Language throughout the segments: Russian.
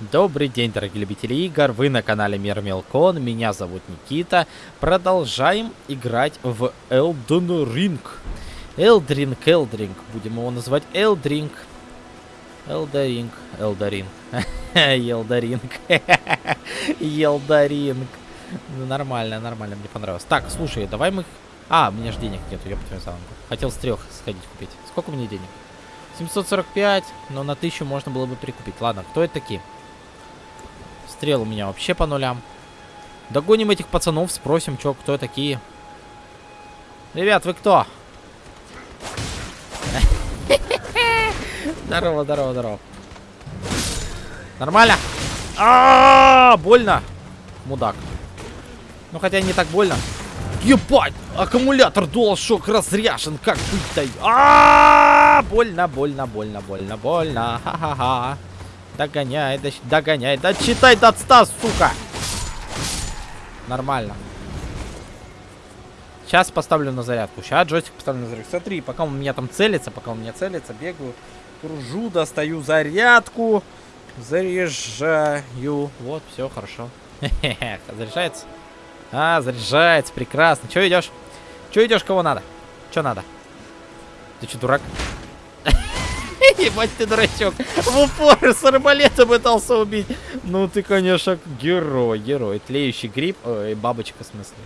Добрый день, дорогие любители игр, вы на канале Мир Мелкон, меня зовут Никита. Продолжаем играть в Elden Ring. Элдринг, Элдринг, будем его называть Элдринг. Элдаринг, Элдаринг, Елдаринг, Елдаринг. Нормально, нормально, мне понравилось. Так, слушай, давай мы... А, у меня же денег нету, я потом Хотел с трех сходить купить. Сколько у меня денег? 745, но на 1000 можно было бы прикупить. Ладно, кто это такие? Стрел у меня вообще по нулям. Догоним этих пацанов, спросим, чё, кто такие. Ребят, вы кто? Здорово, здорово, здорово. Нормально? А, больно. Мудак. Ну, хотя не так больно. Ебать! Аккумулятор DualShock разряжен. Как быть-то? -а, больно, больно, больно, больно, больно. Ха-ха-ха. Догоняй, догоняй. Да читай до 100, сука. Нормально. Сейчас поставлю на зарядку. Сейчас джойстик поставлю на зарядку. Смотри, пока у меня там целится, пока у меня целится, бегаю, кружу, достаю зарядку, заряжаю. Вот, все хорошо. Заряжается? А, заряжается, прекрасно. Че идешь? Че идешь, кого надо? Че надо? Ты что, дурак? Ебать ты дурачок. В упор с арбалета пытался убить. Ну ты, конечно, герой, герой. Тлеющий гриб. Ой, бабочка в смысле.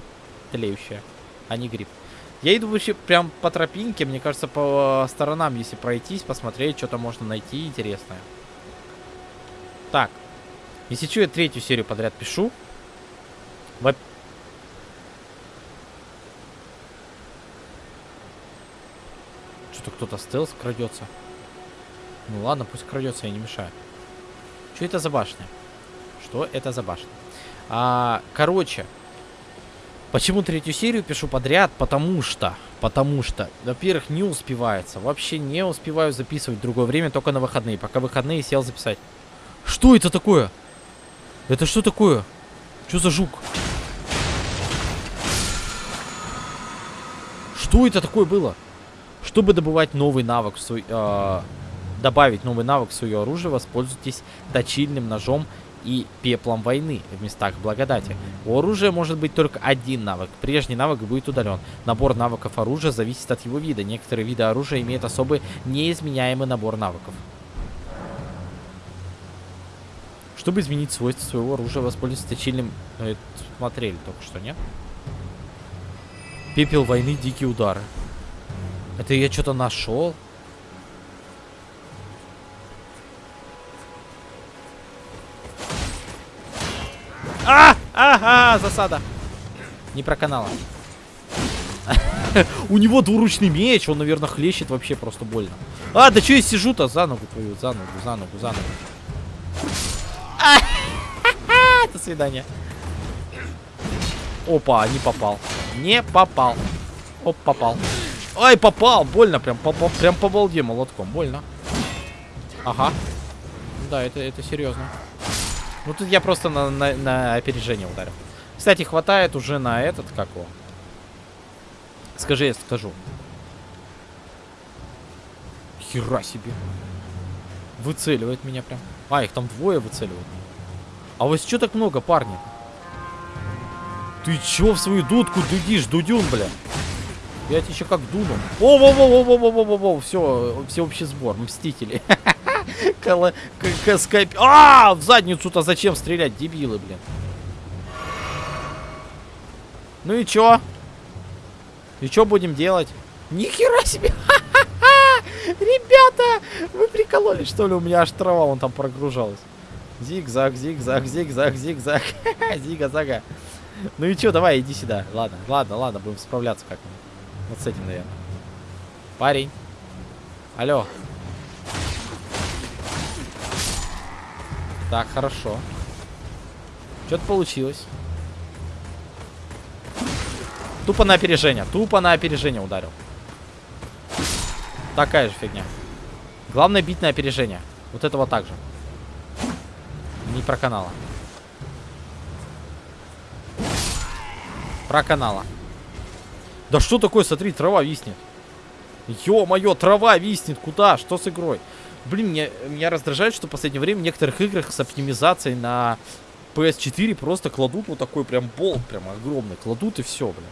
Тлеющая, а не гриб. Я иду вообще прям по тропинке, мне кажется, по сторонам, если пройтись, посмотреть, что-то можно найти интересное. Так. Если что, я третью серию подряд пишу. Во Что-то кто-то стелс крадется. Ну ладно, пусть крадется, я не мешаю. Что это за башня? Что это за башня? А, короче, почему третью серию пишу подряд? Потому что, потому что, во-первых, не успевается. Вообще не успеваю записывать в другое время, только на выходные. Пока выходные сел записать. Что это такое? Это что такое? Что за жук? Что это такое было? Чтобы добывать новый навык в свой... Э добавить новый навык в свое оружие, воспользуйтесь точильным ножом и пеплом войны в местах благодати. У оружия может быть только один навык. Прежний навык будет удален. Набор навыков оружия зависит от его вида. Некоторые виды оружия имеют особый неизменяемый набор навыков. Чтобы изменить свойства своего оружия, воспользуйтесь точильным... Э, смотрели только что, нет? Пепел войны, дикие удары. Это я что-то нашел? А! Ага, засада. Не про канала. У него двуручный меч, он, наверное, хлещет вообще просто больно. А, да что я сижу-то? За ногу твою, за ногу, за ногу, за ногу. До свидания. Опа, не попал. Не попал. Оп, попал. Ай, попал, больно, прям, по, по, прям по балде молотком, больно. Ага. Да, это, это серьезно. Ну тут я просто на, на, на опережение ударил. Кстати, хватает уже на этот, как его? Скажи, я скажу. Хера себе. Выцеливает меня прям. А, их там двое выцеливают. А вот что так много, парни? Ты чё в свою дудку дудишь, дудюн, бля? Я тебе еще как дуну. О, во, во, во, во, во, во, во, во, все, всеобщий сбор, мстители. Кала... Скайп... А, в задницу-то зачем стрелять, дебилы, блин. Ну и чё? И чё будем делать? Нихера себе! Ребята! Вы прикололись, что ли? У меня аж трава вон там прогружалась. Зигзаг, зигзаг, зигзаг, зигзаг. Зига-зага. Ну и чё, давай, иди сюда. Ладно, ладно, ладно, будем справляться как-нибудь. Вот с этим, наверное. Парень. Алло. Так, хорошо. Что-то получилось. Тупо на опережение. Тупо на опережение ударил. Такая же фигня. Главное бить на опережение. Вот этого также. Не про канала. Про канала. Да что такое, смотри, трава виснет. Ё-моё, трава виснет. Куда? Что с игрой? Блин, меня, меня раздражает, что в последнее время в некоторых играх с оптимизацией на PS4 просто кладут вот такой прям болт, прям огромный. Кладут и все, блин.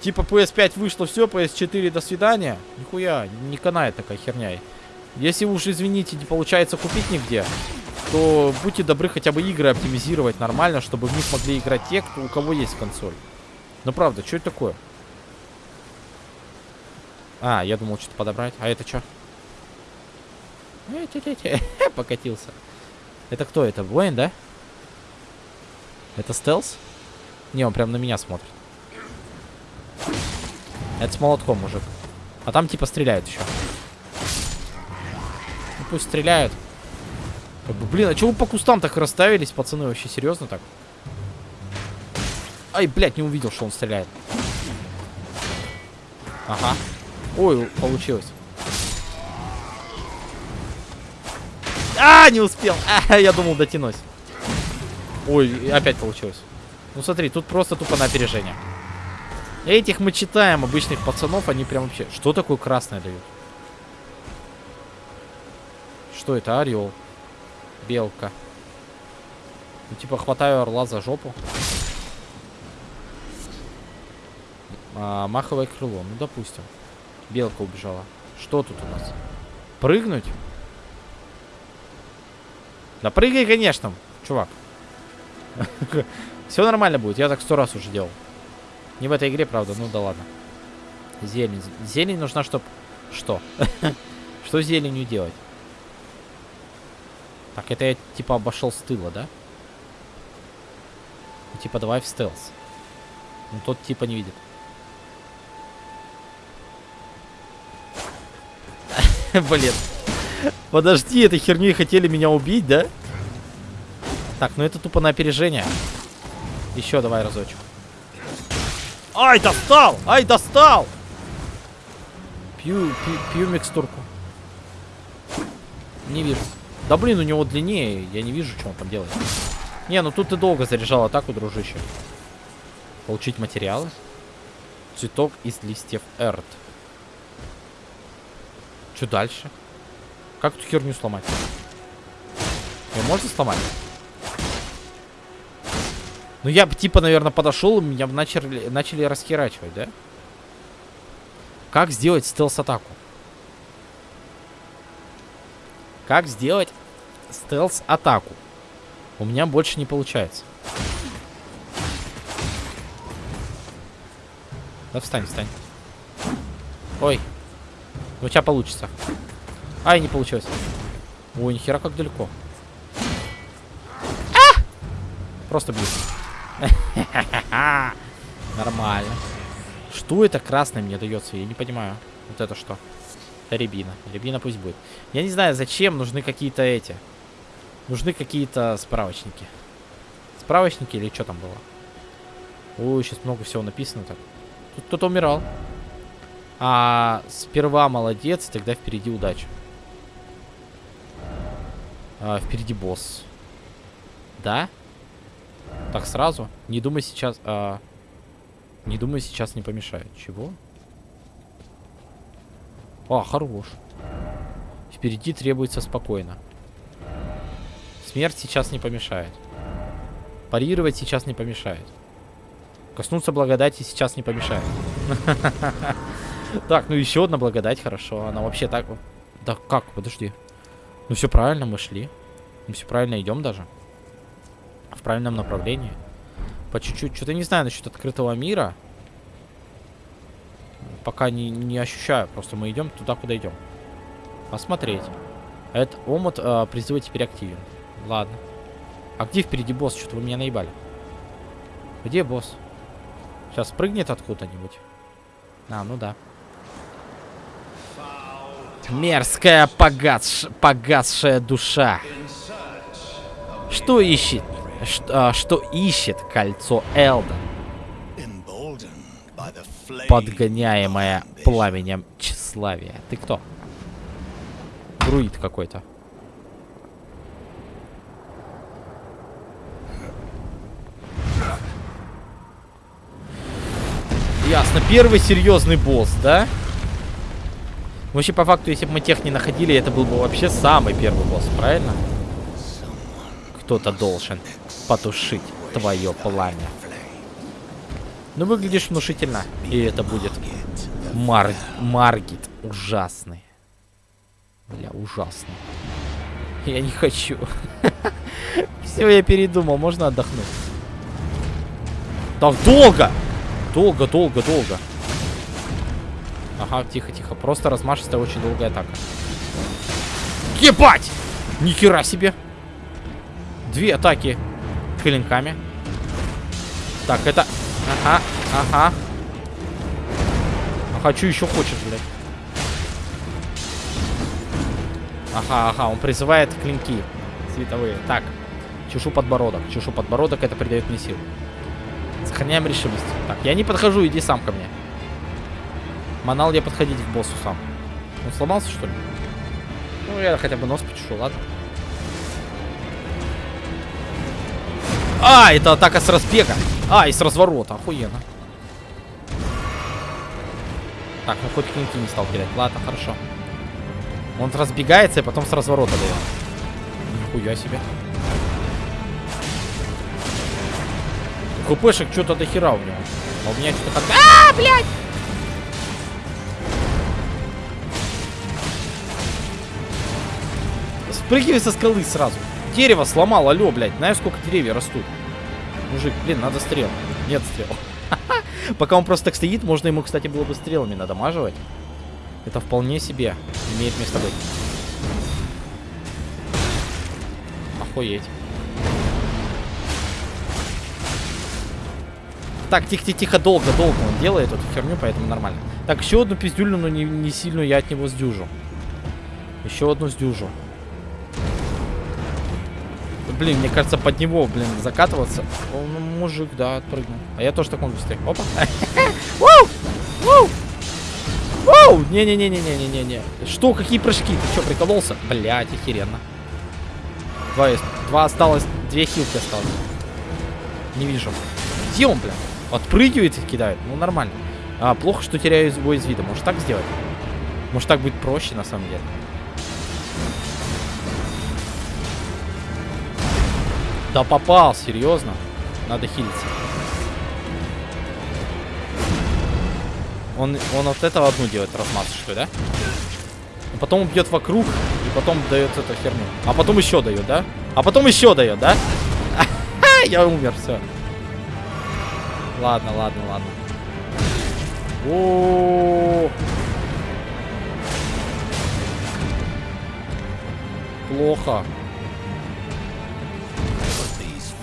Типа PS5 вышло все, PS4 до свидания. Нихуя, не канает такая херня. Если уж, извините, не получается купить нигде, то будьте добры хотя бы игры оптимизировать нормально, чтобы в них могли играть те, кто, у кого есть консоль. Ну правда, что это такое? А, я думал что-то подобрать. А это что? Покатился. Это кто это? Воин, да? Это стелс? Не, он прям на меня смотрит. Это с молотком, мужик. А там типа стреляют еще. Ну пусть стреляют. Блин, а чего вы по кустам так расставились, пацаны? Вообще серьезно так? Ай, блядь, не увидел, что он стреляет. Ага. Ой, получилось. А, не успел. А, я думал, дотянусь. Ой, опять получилось. Ну смотри, тут просто тупо на опережение. Этих мы читаем, обычных пацанов, они прям вообще... Что такое красное дают? Что это? Орел. Белка. Ну, типа, хватаю орла за жопу. А, маховое крыло. Ну, допустим. Белка убежала. Что тут у нас? Прыгнуть? Да прыгай, конечно, чувак. Все нормально будет. Я так сто раз уже делал. Не в этой игре, правда. Ну да ладно. Зелень. Зелень нужна, чтобы... Что? Что зеленью делать? Так, это я типа обошел с тыла, да? Ну, типа давай в стелс. Ну тот типа не видит. Блин. Подожди, этой херней хотели меня убить, да? Так, ну это тупо на опережение. Еще давай разочек. Ай, достал! Ай, достал! Пью, пью, пью микстурку. Не вижу. Да блин, у него длиннее. Я не вижу, что он там делает. Не, ну тут ты долго заряжал атаку, дружище. Получить материалы. Цветок из листьев Эрт. Что дальше? Как эту херню сломать? Ее можно сломать? Ну я бы типа, наверное, подошел, меня бы начали, начали расхерачивать, да? Как сделать стелс-атаку? Как сделать стелс-атаку? У меня больше не получается. Да встань, встань. Ой. Ну, у тебя получится. Ай, не получилось. Ой, нихера как далеко. А! Просто бью. Нормально. Что это красное мне дается? Я не понимаю. Вот это что? Это рябина. Рябина пусть будет. Я не знаю, зачем нужны какие-то эти. Нужны какие-то справочники. Справочники или что там было? Ой, сейчас много всего написано так. Тут кто-то умирал. А сперва молодец, тогда впереди удача. А, впереди босс. Да? Так, сразу. Не думай сейчас... А... Не думай сейчас не помешает. Чего? А, хорош. Впереди требуется спокойно. Смерть сейчас не помешает. Парировать сейчас не помешает. Коснуться благодати сейчас не помешает. Так, ну еще одна благодать, хорошо. Она вообще так... Да как? Подожди. Ну все правильно, мы шли. Мы все правильно идем даже в правильном направлении. По чуть-чуть. Что-то не знаю насчет открытого мира. Пока не, не ощущаю. Просто мы идем туда, куда идем. Посмотреть. Этот омут э, призыва теперь активен. Ладно. А где впереди босс? Что-то вы меня наебали. Где босс? Сейчас прыгнет откуда-нибудь. А, ну да. Мерзкая погас... погасшая душа. Что ищет? Что, а, что ищет кольцо Элда? Подгоняемое пламенем тщеславия. Ты кто? Друид какой-то. Ясно. Первый серьезный босс, да? Вообще, по факту, если бы мы тех не находили, это был бы вообще самый первый босс, правильно? Кто-то должен потушить твое пламя. Ну, выглядишь внушительно. И это будет Мар... Маргит. Ужасный. Бля, ужасный. Я не хочу. Все, я передумал. Можно отдохнуть. Так долго! Долго, долго, долго. Ага, тихо, тихо. Просто размашистая, очень долгая атака. Ебать! Ни хера себе! Две атаки клинками. Так, это... Ага, ага. Ага, что еще хочешь, блядь? Ага, ага, он призывает клинки световые. Так, чешу подбородок. Чешу подбородок, это придает мне сил. Сохраняем решимость. Так, я не подхожу, иди сам ко мне. Манал я подходить к боссу сам. Он сломался, что ли? Ну, я хотя бы нос почешу, ладно. А, это атака с разбега. А, и с разворота. Охуенно. Так, ну хоть клинки не стал кидать. Ладно, хорошо. Он разбегается и потом с разворота дает. Нихуя себе. ХПшек что-то до хера у него. А у меня что-то. А, блядь! Спрыгивай со скалы сразу. Дерево сломал, алло, блядь. Знаешь, сколько деревьев растут? Мужик, блин, надо стрел. Нет стрел. Пока он просто так стоит, можно ему, кстати, было бы стрелами надамаживать. Это вполне себе имеет место быть. Охуеть. Так, тихо-тихо, долго-долго он делает эту херню, поэтому нормально. Так, еще одну пиздюлю, но не, не сильную я от него сдюжу. Еще одну сдюжу. Блин, мне кажется, под него, блин, закатываться. Он мужик, да, отпрыгнул. А я тоже так могу быстрее. Опа. Воу! Не-не-не-не-не-не-не. Что, какие прыжки? Ты что, прикололся? Блять, охеренно. Два, два осталось, две хилки осталось. Не вижу. Где он, блин? Отпрыгивает и кидает. Ну, нормально. А, плохо, что теряю его из вида. Может так сделать? Может так будет проще, на самом деле. Да попал, серьезно. Надо хилиться. Он, он вот этого одну делает размазочку, да? А потом бьет вокруг, и потом дает эту херню. А потом еще дает, да? А потом еще дает, да? Я умер, все. Ладно, ладно, ладно. О, Плохо.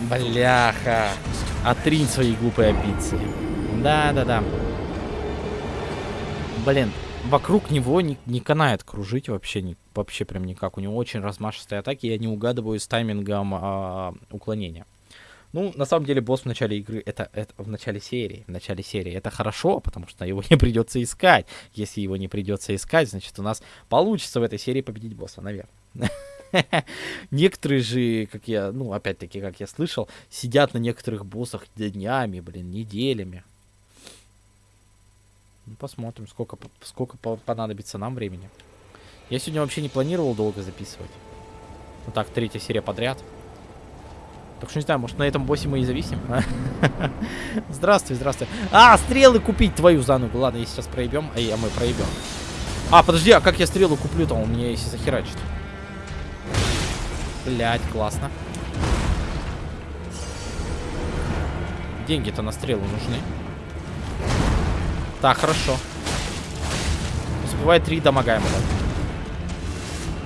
Бляха. Отринь свои глупые амбиции. Да-да-да. Блин, вокруг него не, не канает кружить вообще, не, вообще прям никак. У него очень размашистые атаки, я не угадываю с таймингом а, уклонения. Ну, на самом деле, босс в начале игры, это, это в начале серии, в начале серии, это хорошо, потому что его не придется искать. Если его не придется искать, значит, у нас получится в этой серии победить босса, наверное. Некоторые же, как я, ну, опять-таки, как я слышал, сидят на некоторых боссах днями, блин, неделями. Ну, посмотрим, сколько, сколько понадобится нам времени. Я сегодня вообще не планировал долго записывать. Ну так, третья серия подряд. Так что не знаю, может на этом боссе мы и зависим. здравствуй, здравствуй. А, стрелы купить твою за ногу. Ладно, если сейчас проебем, а, а мы проебем. А, подожди, а как я стрелу куплю-то? Он мне если захерачит. Блять, классно. Деньги-то на стрелу нужны. Так, хорошо. Успевает три дамага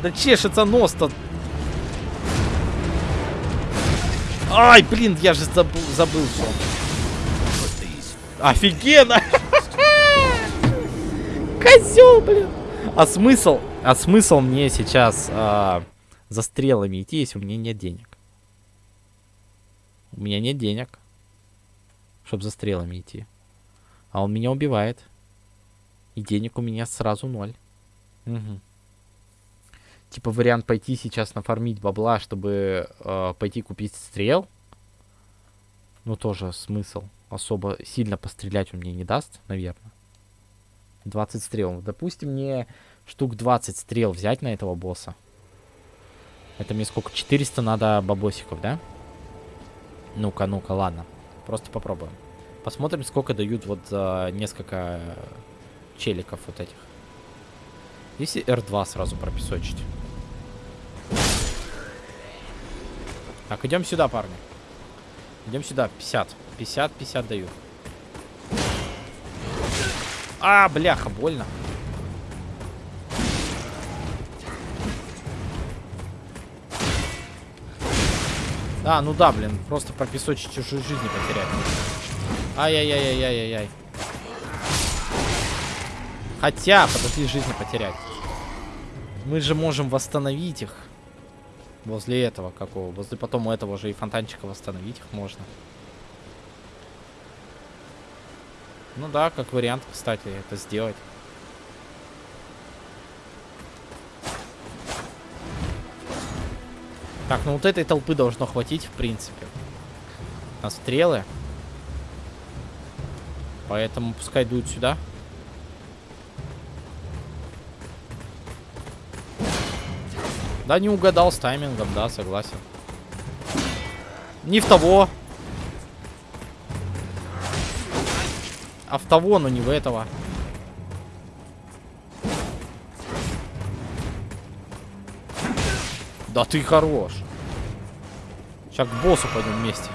Да чешется нос-то. Ай, блин, я же забыл, забыл все. Офигенно! Козел, блин! А смысл? А смысл мне сейчас... А за стрелами идти, если у меня нет денег. У меня нет денег, чтобы за стрелами идти. А он меня убивает. И денег у меня сразу ноль. Угу. Типа вариант пойти сейчас нафармить бабла, чтобы э, пойти купить стрел. Ну тоже смысл. Особо сильно пострелять он мне не даст, наверное. 20 стрел. Допустим, мне штук 20 стрел взять на этого босса. Это мне сколько? 400 надо бабосиков, да? Ну-ка, ну-ка, ладно. Просто попробуем. Посмотрим, сколько дают вот за несколько челиков вот этих. Если R2 сразу пропесочить. Так, идем сюда, парни. Идем сюда. 50. 50, 50 даю. А, бляха, больно. А, ну да, блин, просто пропесочить чужие жизни потерять. Ай-яй-яй-яй-яй-яй. Хотя, подожди, жизни потерять. Мы же можем восстановить их. Возле этого какого? Возле потом у этого же и фонтанчика восстановить их можно. Ну да, как вариант, кстати, это сделать. Так, ну вот этой толпы должно хватить, в принципе. На стрелы. Поэтому пускай дуют сюда. Да, не угадал с таймингом, да, согласен. Не в того. А в того, но не в этого. Да ты хорош. Сейчас к боссу пойдем вместе.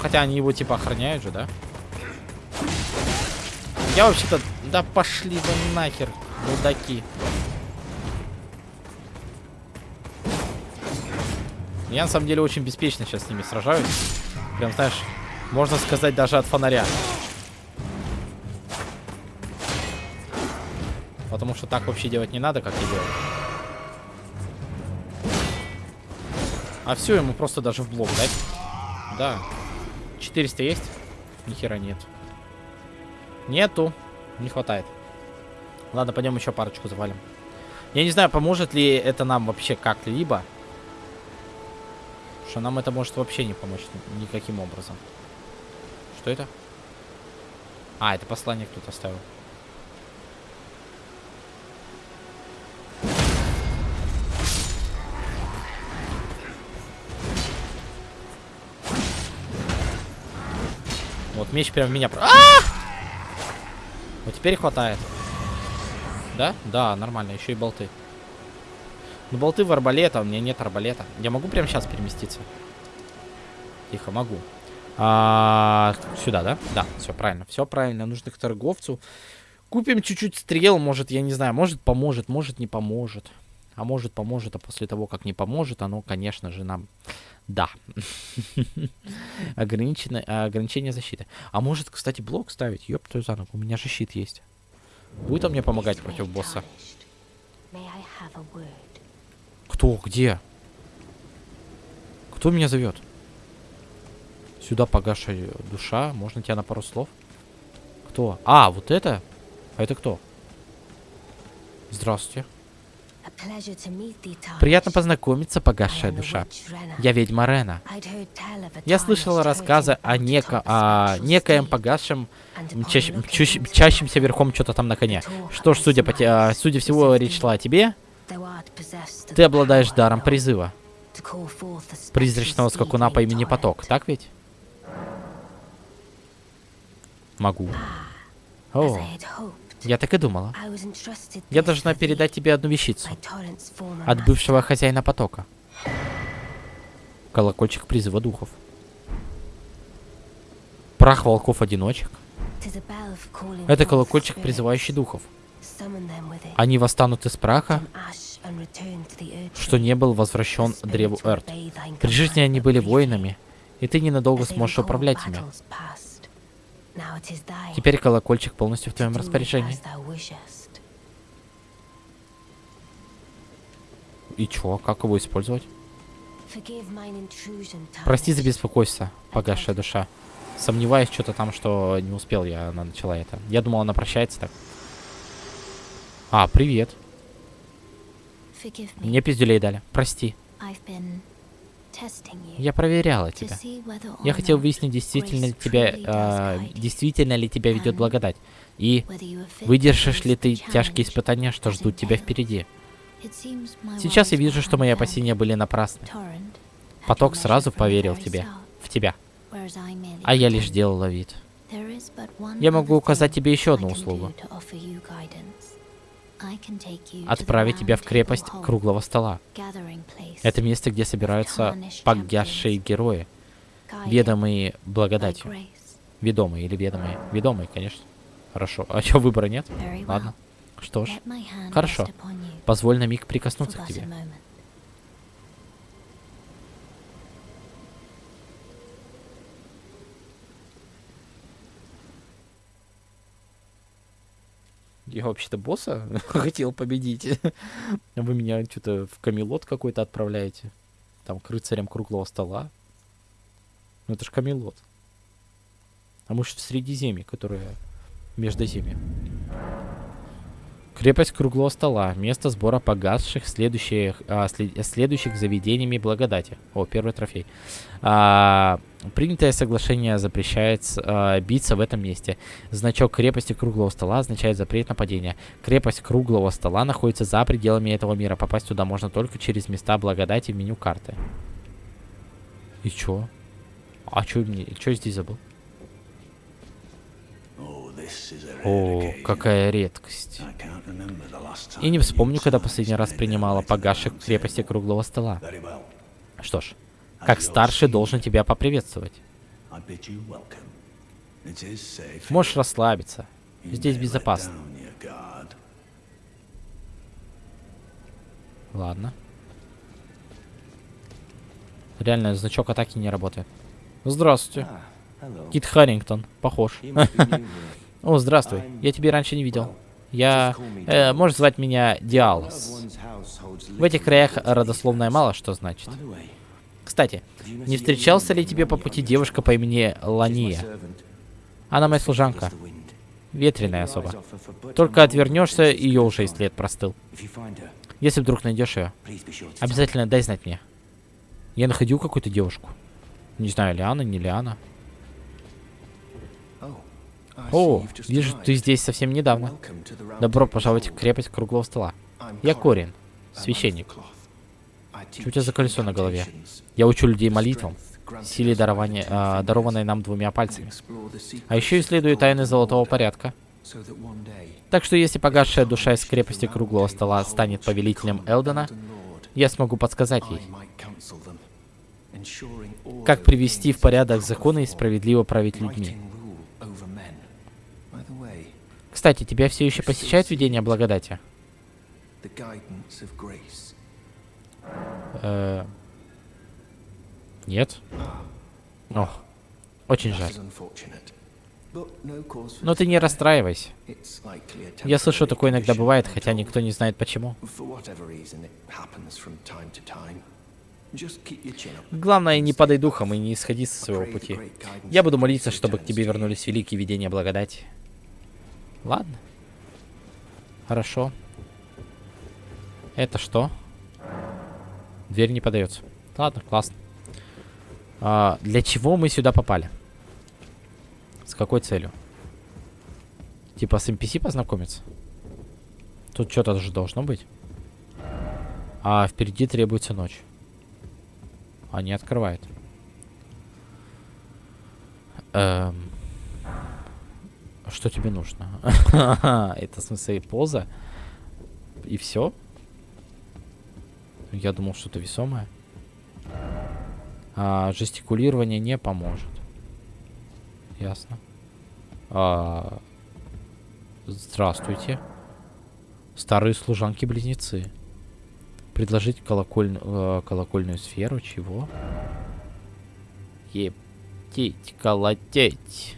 Хотя они его типа охраняют же, да? Я вообще-то... Да пошли вы нахер, мудаки. Я на самом деле очень беспечно сейчас с ними сражаюсь. Прям, знаешь, можно сказать даже от фонаря. Потому что так вообще делать не надо, как я делаю. А все, ему просто даже в блок дать. Да. 400 есть? Нихера нет. Нету. Не хватает. Ладно, пойдем еще парочку завалим. Я не знаю, поможет ли это нам вообще как-либо. Что нам это может вообще не помочь никаким образом. Что это? А, это послание кто-то оставил. Вот меч прям меня... А! Вот теперь хватает. Да? Да, нормально. Еще и болты. Ну, болты в арбалета. У меня нет арбалета. Я могу прямо сейчас переместиться? Тихо, могу. А, сюда, да? Да, все правильно. Все правильно. Нужно к торговцу. Купим чуть-чуть стрел. Может, я не знаю. Может, поможет. Может, не поможет. А может, поможет. А после того, как не поможет, оно, конечно же, нам да. Ограничение защиты. А может, кстати, блок ставить? Ёб твою за ногу, у меня же щит есть. Будет он мне помогать против босса? Кто? Где? Кто меня зовет? Сюда погашая душа. Можно тебя на пару слов? Кто? А, вот это? А это кто? Здравствуйте. Приятно познакомиться, погасшая душа. Я ведьма Рена. Я слышала рассказы о, неко, о некоем погасшем, чаще, чащемся верхом что-то там на коне. Что ж, судя, по те, судя всего, речь шла о тебе. Ты обладаешь даром призыва. Призрачного скакуна по имени Поток, так ведь? Могу. О, я так и думала. Я должна передать тебе одну вещицу. От бывшего хозяина потока. Колокольчик призыва духов. Прах волков-одиночек. Это колокольчик, призывающий духов. Они восстанут из праха, что не был возвращен древу Эрт. При жизни они были воинами, и ты ненадолго сможешь управлять ими. Теперь колокольчик полностью в твоем распоряжении. И чё, как его использовать? Прости за беспокойство, погасшая душа. Сомневаюсь что-то там, что не успел я, она начала это. Я думал, она прощается так. А, привет. Мне пиздюлей дали. Прости. Я проверяла тебя. Я хотел выяснить, действительно ли тебя, э, действительно ли тебя ведет благодать. И выдержишь ли ты тяжкие испытания, что ждут тебя впереди. Сейчас я вижу, что мои опасения были напрасны. Поток сразу поверил в тебя, в тебя. А я лишь делала вид. Я могу указать тебе еще одну услугу. Отправить тебя в крепость круглого стола. Это место, где собираются погасшие герои, ведомые благодатью. Ведомые или ведомые? Ведомые, конечно. Хорошо. А что, выбора нет? Ладно. Что ж. Хорошо. Позволь на миг прикоснуться к тебе. Я вообще-то босса хотел победить. Вы меня что-то в камелот какой-то отправляете. Там к рыцарям круглого стола. Ну это ж камелот. А может в Средиземье, которое Междоземье. Крепость круглого стола. Место сбора погасших следующих, а, след, следующих заведениями благодати. О, первый трофей. А, принятое соглашение запрещает а, биться в этом месте. Значок крепости круглого стола означает запрет нападения. Крепость круглого стола находится за пределами этого мира. Попасть туда можно только через места благодати в меню карты. И чё? А чё, мне, чё здесь забыл? О, какая редкость. И не вспомню, когда последний раз принимала погасших в крепости круглого стола. Что ж, как старший должен тебя поприветствовать. Можешь расслабиться. Здесь безопасно. Ладно. Реально, значок атаки не работает. Здравствуйте. Кит Харрингтон. Похож. О, здравствуй. Я тебя раньше не видел. Я... Э, можешь звать меня Диалос. В этих краях родословная мало что значит. Кстати, не встречался ли тебе по пути девушка по имени Лания? Она моя служанка. Ветреная особа. Только отвернешься, ее уже и след простыл. Если вдруг найдешь ее, обязательно дай знать мне. Я находил какую-то девушку. Не знаю, Лиана, не Лиана. О, вижу, ты здесь совсем недавно. Добро пожаловать в крепость круглого стола. Я Корин, священник. Что у тебя за колесо на голове? Я учу людей молитвам, силе дарования, э, дарованной нам двумя пальцами. А еще исследую тайны золотого порядка. Так что если погасшая душа из крепости круглого стола станет повелителем Элдена, я смогу подсказать ей, как привести в порядок законы и справедливо править людьми. Кстати, тебя все еще посещает видение благодати? Э, нет? Ох, очень жаль. Но ты не расстраивайся. Я слышу, такое иногда бывает, хотя никто не знает почему. Главное, не падай духом и не исходи со своего пути. Я буду молиться, чтобы к тебе вернулись великие видения благодати. Ладно. Хорошо. Это что? Дверь не подается. Ладно, классно. А, для чего мы сюда попали? С какой целью? Типа с NPC познакомиться? Тут что-то же должно быть. А впереди требуется ночь. А не открывает. Эм... Что тебе нужно? Это в смысле поза? И все? Я думал, что-то весомое. А, жестикулирование не поможет. Ясно. А, здравствуйте. Старые служанки-близнецы. Предложить колоколь... э, колокольную сферу. Чего? Ептить, колотеть.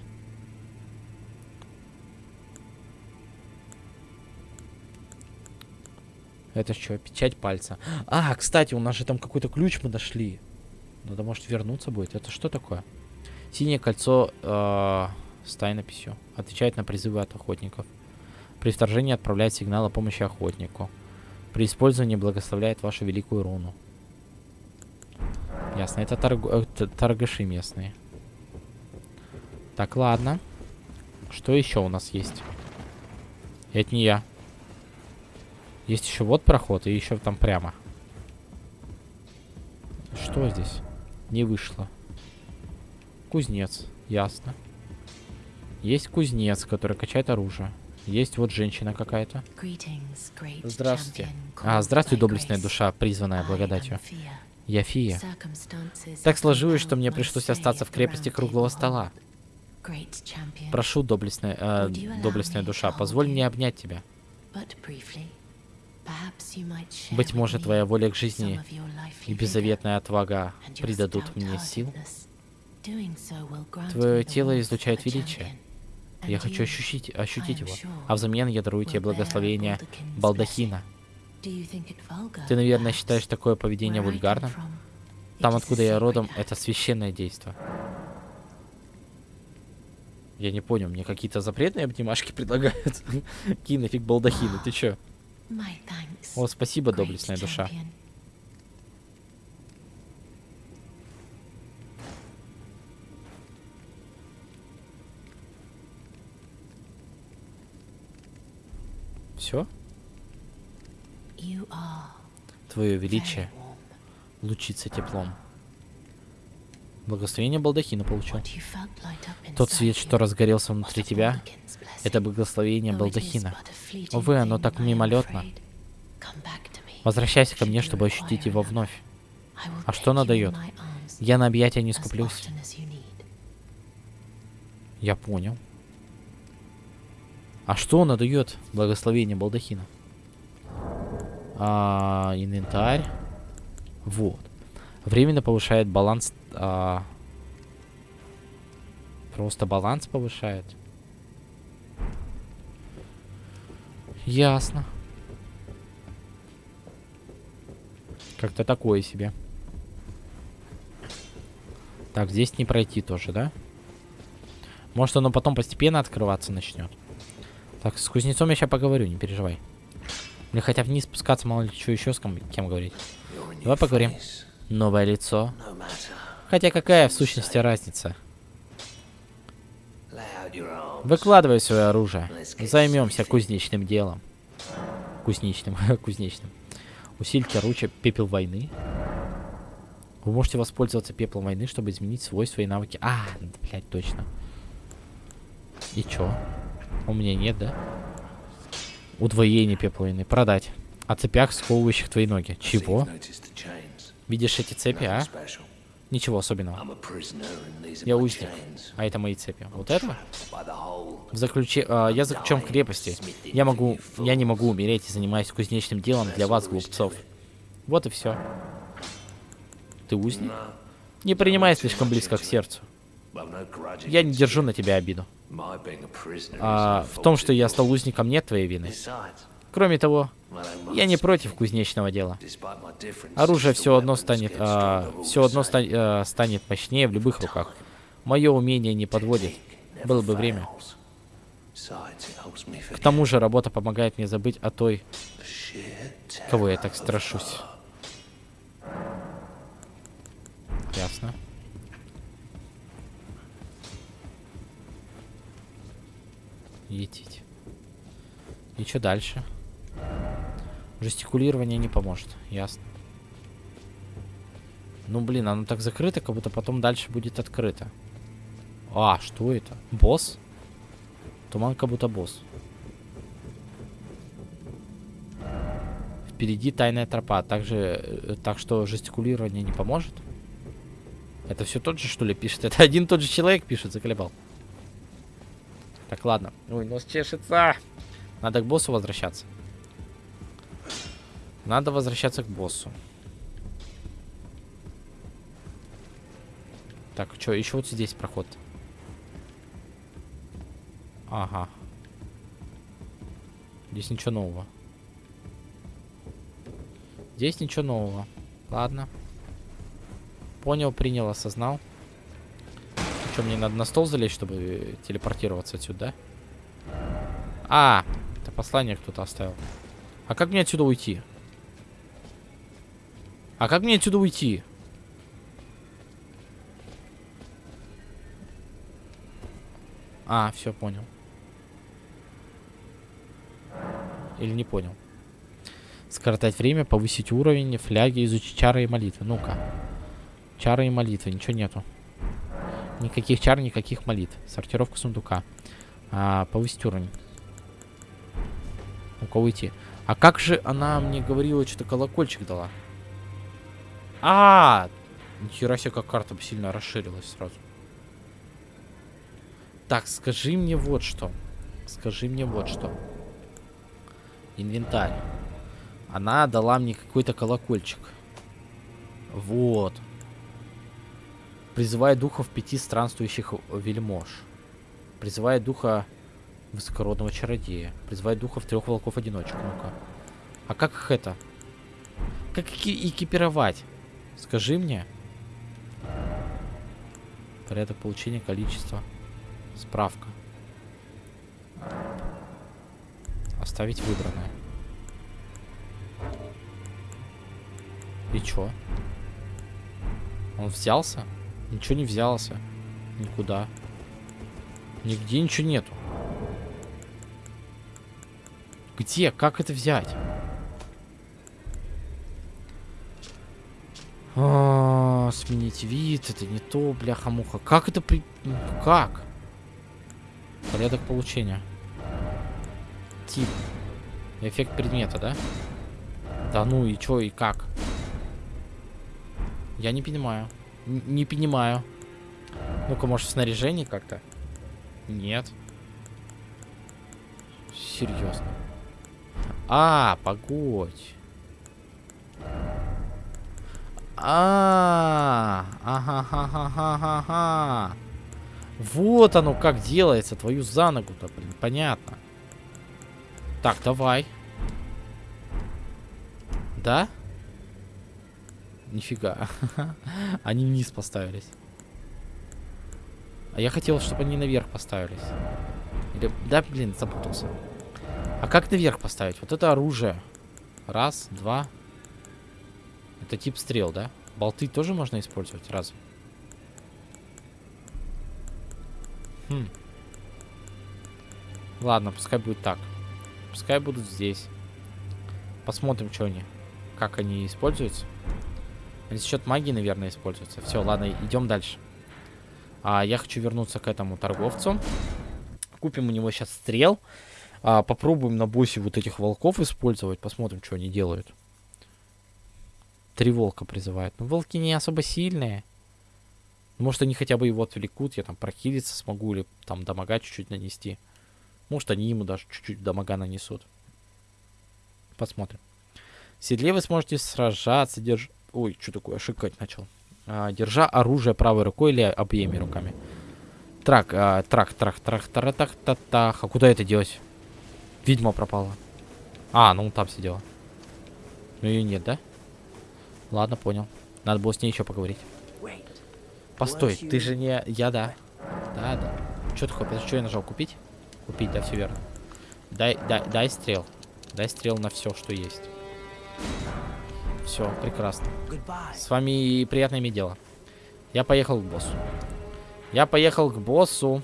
Это что, печать пальца? А, кстати, у нас же там какой-то ключ мы нашли. Надо, может, вернуться будет. Это что такое? Синее кольцо э, с тайнописью. Отвечает на призывы от охотников. При вторжении отправляет сигнал о помощи охотнику. При использовании благословляет вашу великую руну. Ясно, это, торг... э, торгаши местные. Так, ладно. Что еще у нас есть? Это не я. Есть еще вот проход, и еще там прямо. Что здесь? Не вышло. Кузнец, ясно. Есть кузнец, который качает оружие. Есть вот женщина какая-то. Здравствуйте. А, здравствуй, доблестная душа, призванная благодатью. Я Фия. Так сложилось, что мне пришлось остаться в крепости круглого стола. Прошу, доблестная, э, доблестная душа, позволь мне обнять тебя. Быть может, твоя воля к жизни И беззаветная отвага придадут мне сил. Твое тело излучает величие. Я хочу ощутить, ощутить его. А взамен я дарую тебе благословение балдахина. Ты, наверное, считаешь такое поведение вульгарным? Там, откуда я родом, это священное действо. Я не понял, мне какие-то запретные обнимашки предлагают. Какие нафиг балдахины, ты чё? О, спасибо, доблестная душа. Все? Твое величие лучится теплом. Благословение балдахина получил. Тот свет, что разгорелся внутри тебя, это благословение балдахина. Увы, оно так мимолетно. Возвращайся ко мне, чтобы ощутить его вновь. А что она дает? Я на объятия не скуплюсь. Я понял. А что она дает? Благословение балдахина. А, инвентарь. Вот. Временно повышает баланс. а, просто баланс повышает. Ясно. Как-то такое себе. Так, здесь не пройти тоже, да? Может, оно потом постепенно открываться начнет. Так, с кузнецом я сейчас поговорю, не переживай. Или хотя вниз спускаться, мало ли что еще с кем, кем говорить. Давай поговорим. Новое лицо. Хотя какая в сущности разница? Выкладывай свое оружие. Займемся кузнечным делом. Кузнечным, кузнечным. Усильте оружие пепел войны. Вы можете воспользоваться пеплом войны, чтобы изменить свойства и навыки. А, блядь, точно. И чё? У меня нет, да? Удвоение пепла войны. Продать. О цепях, сковывающих твои ноги. Чего? Видишь эти цепи, а? Ничего особенного. Я узник. А это мои цепи. Вот это? В заключе... а, я заключен в крепости. Я могу... Я не могу умереть и занимаюсь кузнечным делом для вас, глупцов. Вот и все. Ты узник? Не принимай слишком близко к сердцу. Я не держу на тебя обиду. А, в том, что я стал узником, нет твоей вины. Кроме того, я не против кузнечного дела. Оружие все одно станет, а, все одно ста- а, станет мощнее в любых руках. Мое умение не подводит. Было бы время. К тому же работа помогает мне забыть о той, кого я так страшусь. Ясно. Етить. И что дальше? Жестикулирование не поможет. Ясно. Ну, блин, оно так закрыто, как будто потом дальше будет открыто. А, что это? Босс? Туман как будто босс. Впереди тайная тропа. Также, э, так что жестикулирование не поможет? Это все тот же, что ли, пишет? Это один тот же человек пишет, заколебал. Так, ладно. Ой, нос чешется. Надо к боссу возвращаться. Надо возвращаться к боссу. Так, что, еще вот здесь проход. Ага. Здесь ничего нового. Здесь ничего нового. Ладно. Понял, принял, осознал. Что, мне надо на стол залезть, чтобы телепортироваться отсюда, да? А, это послание кто-то оставил. А как мне отсюда уйти? А как мне отсюда уйти? А, все, понял. Или не понял. Скоротать время, повысить уровень, фляги, изучить чары и молитвы. Ну-ка. Чары и молитвы, ничего нету. Никаких чар, никаких молитв. Сортировка сундука. А, повысить уровень. У кого идти? А как же она мне говорила, что-то колокольчик дала? А, -а, -а! Нихера себе, как карта сильно расширилась сразу. Так, скажи мне вот что. Скажи мне вот что. Инвентарь. Она дала мне какой-то колокольчик. Вот. Призывая духов пяти странствующих вельмож. Призывая духа высокородного чародея. Призывая духов трех волков-одиночек. Ну-ка. А как их это? Как эки экипировать? Скажи мне. Порядок получения количества. Справка. Оставить выбранное. И чё? Он взялся? Ничего не взялся. Никуда. Нигде ничего нету. Где? Как это взять? Сменить вид, это не то, бляха-муха. Как это при... Как? Порядок получения. Тип. Эффект предмета, да? Да ну и чё, и как? Я не понимаю. Н не понимаю. Ну-ка, может, в снаряжении как-то? Нет. Серьезно. А, погодь. А, ага, ага, ага, ага. Вот оно как делается, твою за ногу-то, блин, понятно. Так, давай. Да? Нифига. они вниз поставились. А я хотел, чтобы они наверх поставились. Или... Да, блин, запутался. А как наверх поставить? Вот это оружие. Раз, два. Это тип стрел, да? Болты тоже можно использовать? Раз. Хм. Ладно, пускай будет так. Пускай будут здесь. Посмотрим, что они. Как они используются. Они за счет магии, наверное, используются. Все, ладно, идем дальше. А, я хочу вернуться к этому торговцу. Купим у него сейчас стрел. А, попробуем на боссе вот этих волков использовать. Посмотрим, что они делают. Три волка призывают. Ну, волки не особо сильные. Может, они хотя бы его отвлекут. Я там прохилиться смогу или там дамага чуть-чуть нанести. Может, они ему даже чуть-чуть дамага нанесут. Посмотрим. В седле вы сможете сражаться, держ... Ой, что такое, шикать начал. А, держа оружие правой рукой или обеими руками. Трак, а, трак, трак, трак, трак, трак, трак, трак. А куда это делать? Ведьма пропала. А, ну там сидела. Ну ее нет, да? Ладно, понял. Надо было с ней еще поговорить. Постой, ты же не... Я, да. Да, да. Что ты хочешь? Что я нажал? Купить? Купить, да, все верно. Дай, дай, дай стрел. Дай стрел на все, что есть. Все, прекрасно. С вами приятное иметь дело. Я поехал к боссу. Я поехал к боссу.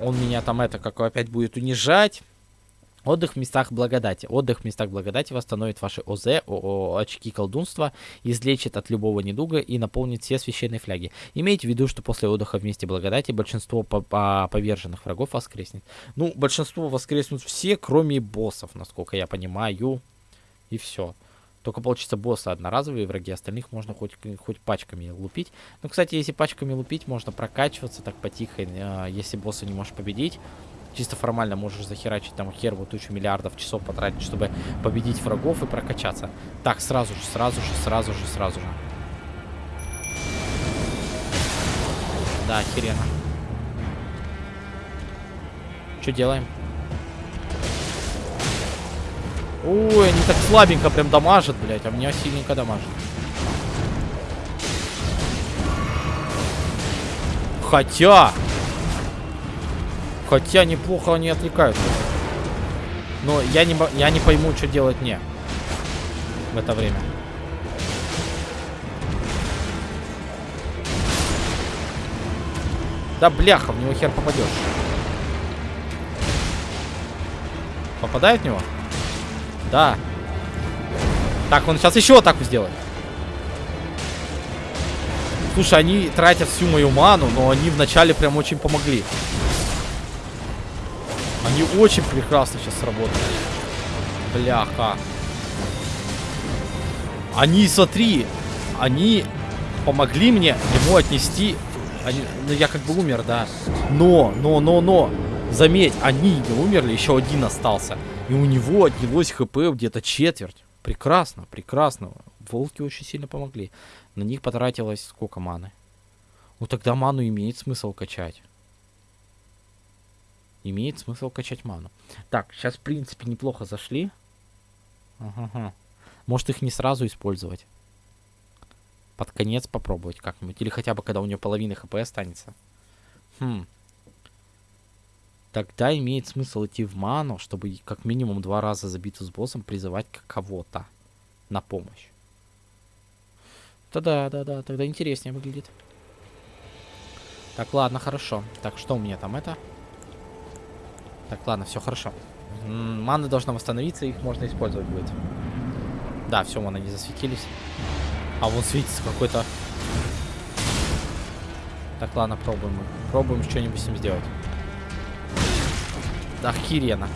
Он меня там это, как опять будет унижать. Отдых в местах благодати. Отдых в местах благодати восстановит ваши ОЗ, очки колдунства, излечит от любого недуга и наполнит все священные фляги. Имейте в виду, что после отдыха в месте благодати большинство по -по поверженных врагов воскреснет. Ну, большинство воскреснут все, кроме боссов, насколько я понимаю. И все. Только получится боссы одноразовые враги, остальных можно хоть, хоть пачками лупить. Ну, кстати, если пачками лупить, можно прокачиваться так потихо, э, если босса не можешь победить. Чисто формально можешь захерачить там хер тучу миллиардов часов потратить, чтобы победить врагов и прокачаться. Так, сразу же, сразу же, сразу же, сразу же. Да, охеренно. Что делаем? Ой, они так слабенько прям дамажат, блядь, а меня сильненько дамажат. Хотя... Хотя неплохо они отвлекают. Но я не, я не пойму, что делать мне в это время. Да бляха, в него хер попадешь. Попадает в него? Да. Так, он сейчас еще атаку сделает. Слушай, они тратят всю мою ману, но они вначале прям очень помогли. Они очень прекрасно сейчас сработали. Бляха. Они, смотри, они помогли мне ему отнести... Они, ну, я как бы умер, да. Но, но, но, но, заметь, они не умерли, еще один остался. И у него отнялось хп где-то четверть. Прекрасно, прекрасно. Волки очень сильно помогли. На них потратилось сколько маны? Ну тогда ману имеет смысл качать. Имеет смысл качать ману. Так, сейчас в принципе неплохо зашли. Ага. Может их не сразу использовать. Под конец попробовать как-нибудь. Или хотя бы когда у нее половина хп останется. Хм. Тогда имеет смысл идти в ману, чтобы как минимум два раза за битву с боссом призывать кого-то на помощь. Да, да, да, тогда интереснее выглядит. Так, ладно, хорошо. Так, что у меня там это? Так, ладно, все хорошо. М маны должна восстановиться, их можно использовать будет. Да, все, маны не засветились. А вон светится какой-то... Так, ладно, пробуем. Пробуем что-нибудь с ним сделать. Охеренно.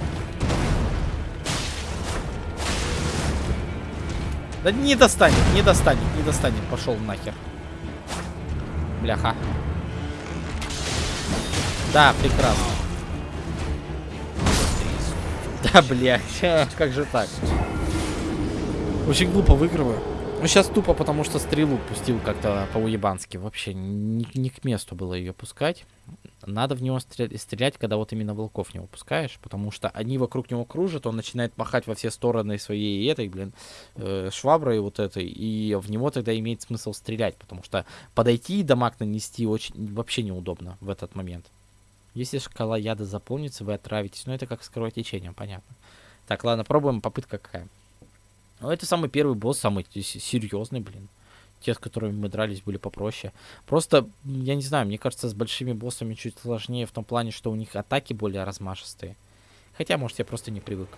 Да не достанет, не достанет, не достанет. Пошел нахер. Бляха. Да, прекрасно. Да, блядь, как же так? Очень глупо выигрываю. Ну, сейчас тупо, потому что стрелу пустил как-то по-уебански. Вообще, не, не к месту было ее пускать. Надо в него стрелять, когда вот именно волков не выпускаешь, потому что они вокруг него кружат, он начинает махать во все стороны своей этой, блин, э, шваброй вот этой, и в него тогда имеет смысл стрелять, потому что подойти и дамаг нанести очень вообще неудобно в этот момент. Если шкала яда заполнится, вы отравитесь. Ну, это как с кровотечением, понятно. Так, ладно, пробуем. Попытка какая. Ну, это самый первый босс, самый серьезный, блин. Те, с которыми мы дрались, были попроще. Просто, я не знаю, мне кажется, с большими боссами чуть сложнее в том плане, что у них атаки более размашистые. Хотя, может, я просто не привык.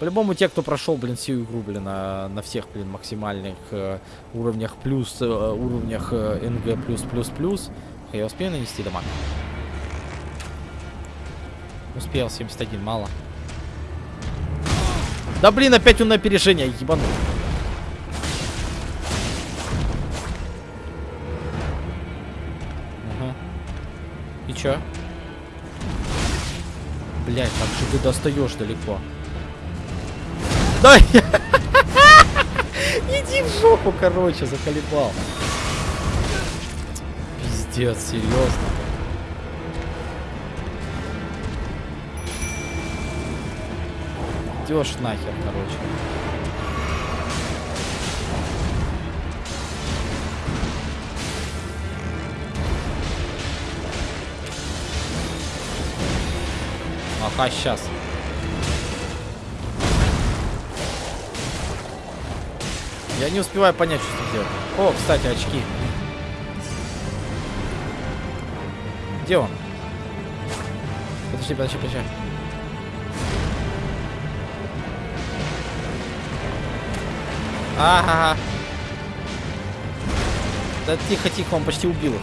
По-любому, те, кто прошел, блин, всю игру, блин, на, на всех, блин, максимальных э, уровнях плюс, э, уровнях э, НГ плюс, плюс, плюс, я успею нанести дамаг? Успел, 71, мало. Да блин, опять он на опережение, ебану. Ага. И чё? Блять, как же ты достаешь далеко. Да! Иди в жопу, короче, заколебал. Пиздец, серьезно. Идешь нахер, короче. Ага, сейчас. Я не успеваю понять, что сделать. О, кстати, очки. Где он? Подожди, подожди, подожди. Ага. Да тихо, тихо, он почти убил.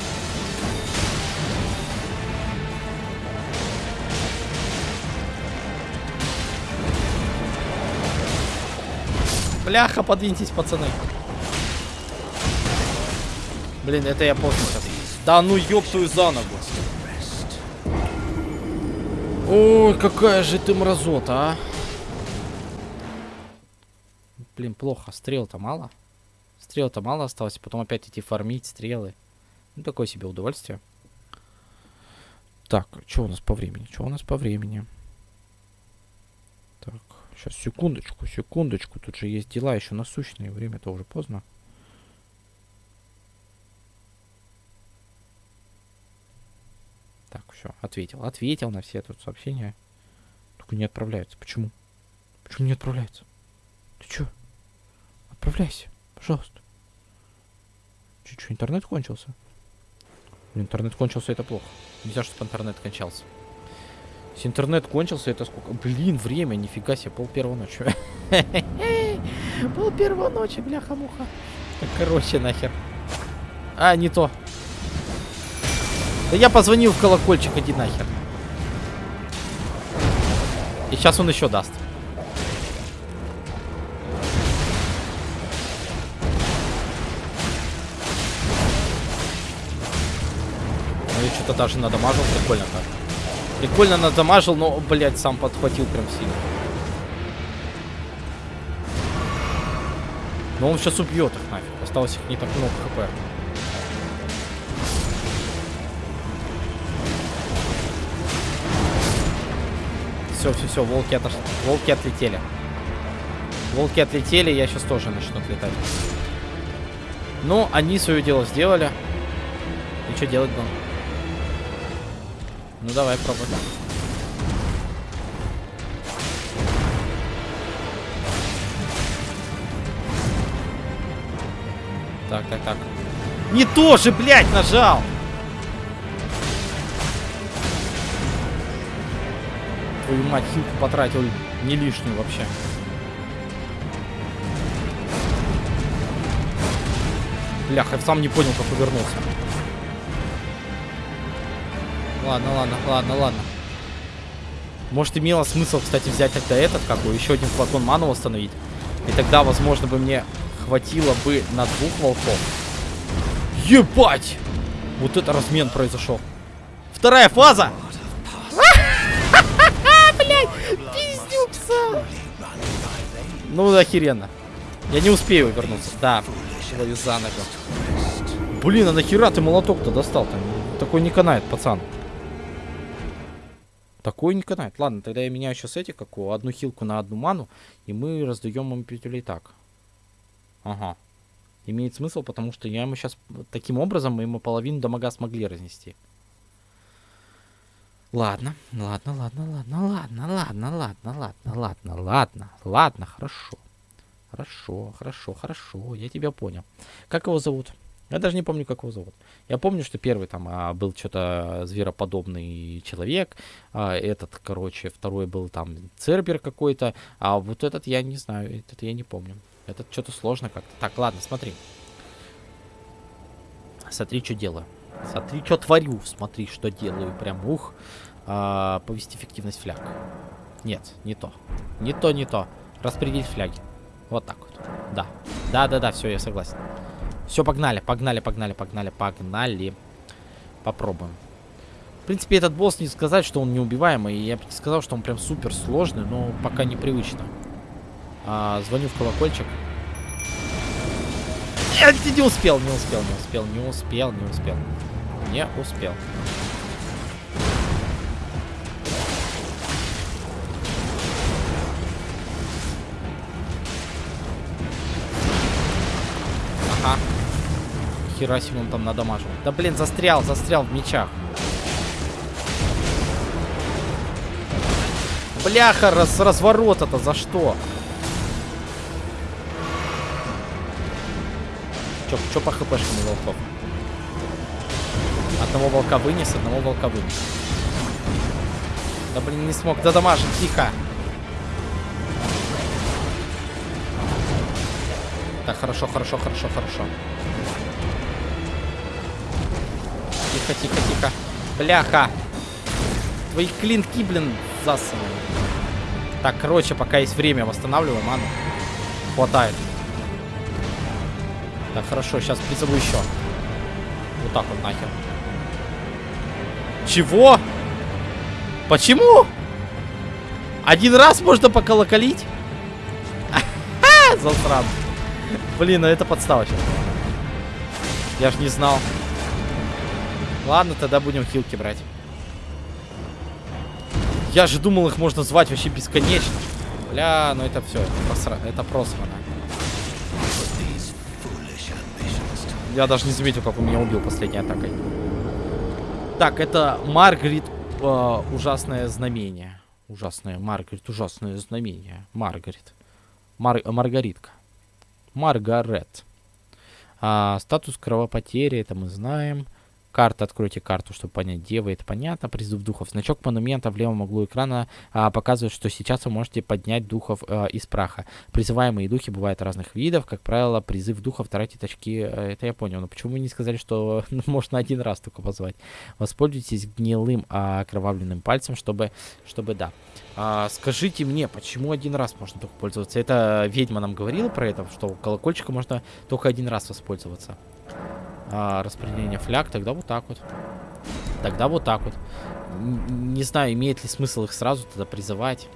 Бляха, подвиньтесь, пацаны. Блин, это я поздно сейчас. Да ну ёптую за ногу. Ой, какая же ты мразота, а. Блин, плохо. Стрел-то мало. Стрел-то мало осталось. Потом опять идти фармить стрелы. Ну, такое себе удовольствие. Так, что у нас по времени? Что у нас по времени? Так, сейчас, секундочку, секундочку. Тут же есть дела еще насущные. Время-то уже поздно. Так, все, ответил. Ответил на все тут сообщения. Только не отправляются. Почему? Почему не отправляются? Ты чё? Отправляйся, пожалуйста. Чуть-чуть интернет кончился. Интернет кончился, это плохо. Нельзя, чтобы интернет кончался. Если интернет кончился, это сколько? Блин, время, нифига себе, пол первого ночи. Пол первого ночи, бляха-муха. Короче, нахер. А, не то. Да я позвонил в колокольчик, иди нахер. И сейчас он еще даст. Что-то даже надамажил, прикольно так. Прикольно надамажил, но, блядь, сам подхватил прям сильно. Но он сейчас убьет их нафиг. Осталось их не так много хп. Все, все, все, волки, отош... волки отлетели. Волки отлетели, я сейчас тоже начну отлетать. Ну, они свое дело сделали. И что делать будем? Ну давай, пробуй. Так, так, так. Не то же, блядь, нажал! Твою мать, хилку потратил не лишнюю вообще. Бляха, сам не понял, как увернулся. Ладно, ладно, ладно, ладно. Может, имело смысл, кстати, взять тогда этот, как бы, еще один флакон ману восстановить. И тогда, возможно, бы мне хватило бы на двух волков. Ебать! Вот это размен произошел. Вторая фаза! Блять, пиздюкса! Ну, охеренно. Я не успею вернуться. Да, ловю за ногу. Блин, а нахера ты молоток-то достал? Там такой не канает, пацан. Такой не канает. Ладно, тогда я меняю сейчас эти, какую, одну хилку на одну ману, и мы раздаем им петелей так. Ага. Имеет смысл, потому что я ему сейчас... Таким образом мы ему половину дамага смогли разнести. Ладно, ладно, ладно, ладно, ладно, ладно, ладно, ладно, ладно, ладно, ладно, хорошо. Хорошо, хорошо, хорошо, я тебя понял. Как его зовут? Я даже не помню, как его зовут. Я помню, что первый там а, был что-то звероподобный человек, а, этот, короче, второй был там цербер какой-то, а вот этот я не знаю, этот я не помню. Этот что-то сложно как-то. Так, ладно, смотри. Смотри, что делаю. Смотри, что творю. Смотри, что делаю. Прям ух. А, повести эффективность фляг. Нет, не то. Не то, не то. Распределить фляги. Вот так вот. Да. Да, да, да, все, я согласен. Все, погнали, погнали, погнали, погнали, погнали. Попробуем. В принципе, этот босс не сказать, что он неубиваемый. Я бы не сказал, что он прям супер сложный, но пока непривычно. А, звоню в колокольчик. Нет, не успел, не успел, не успел, не успел, не успел. Не успел. Хера себе он там надамажил. Да блин, застрял, застрял в мечах. Бляха, раз, разворот это за что? Чё, чё по хпшкам волков? Одного волка вынес, одного волка вынес. Да блин, не смог додамажить, тихо. Так, хорошо, хорошо, хорошо, хорошо. Тихо, тихо, тихо. Бляха. Твои клинки, блин, засаны. Так, короче, пока есть время, восстанавливаем ману. Хватает. Так, хорошо, сейчас призову еще. Вот так вот нахер. Чего? Почему? Один раз можно поколоколить? Засран. Блин, ну это подстава сейчас. Я ж не знал. Ладно, тогда будем хилки брать. Я же думал, их можно звать вообще бесконечно. Бля, ну это все, это, просра... это просрано. Я даже не заметил, как он меня убил последней атакой. Так, это Маргарит э, ужасное знамение. Ужасное, Маргарит, ужасное знамение. Маргарит. Мар Маргаритка. Маргарет. А, статус кровопотери, это мы знаем. Карта, откройте карту, чтобы понять, где вы. Это понятно. Призыв духов. Значок монумента в левом углу экрана а, показывает, что сейчас вы можете поднять духов а, из праха. Призываемые духи бывают разных видов. Как правило, призыв духов тратит очки. А, это я понял. Но почему вы не сказали, что можно один раз только позвать? Воспользуйтесь гнилым а, окровавленным пальцем, чтобы, чтобы да. А, скажите мне, почему один раз можно только пользоваться? Это ведьма нам говорила про это, что колокольчика можно только один раз воспользоваться а, распределение фляг, тогда вот так вот. Тогда вот так вот. Не знаю, имеет ли смысл их сразу тогда призывать.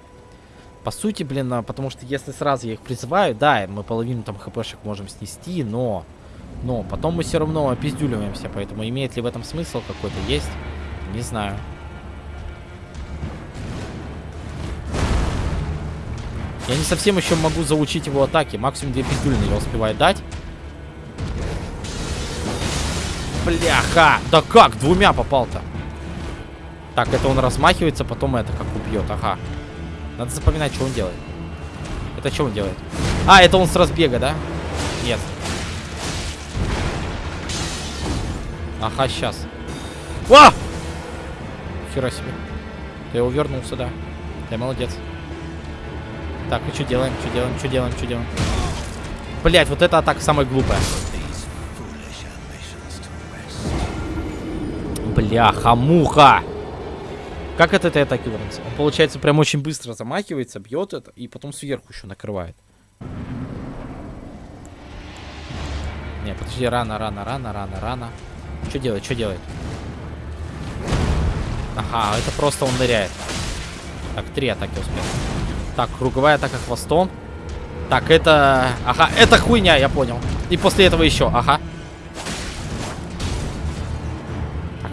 По сути, блин, а, потому что если сразу я их призываю, да, мы половину там хпшек можем снести, но... Но потом мы все равно опиздюливаемся, поэтому имеет ли в этом смысл какой-то? Есть? Не знаю. Я не совсем еще могу заучить его атаки. Максимум две пиздюлины я успеваю дать. Бляха! Да как? Двумя попал-то. Так, это он размахивается, потом это как убьет. Ага. Надо запоминать, что он делает. Это что он делает? А, это он с разбега, да? Нет. Ага, сейчас. Ва! Хера себе. Ты его вернул сюда. Ты молодец. Так, и что делаем? Что делаем? Что делаем? Что делаем? Блять, вот эта атака самая глупая. Бляха-муха! Как от этой атаки вернуться? Он, получается, прям очень быстро замахивается, бьет это, и потом сверху еще накрывает. Не, подожди, рано, рано, рано, рано, рано. Что делает, что делает? Ага, это просто он ныряет. Так, три атаки успел. Так, круговая атака хвостом. Так, это... Ага, это хуйня, я понял. И после этого еще, ага.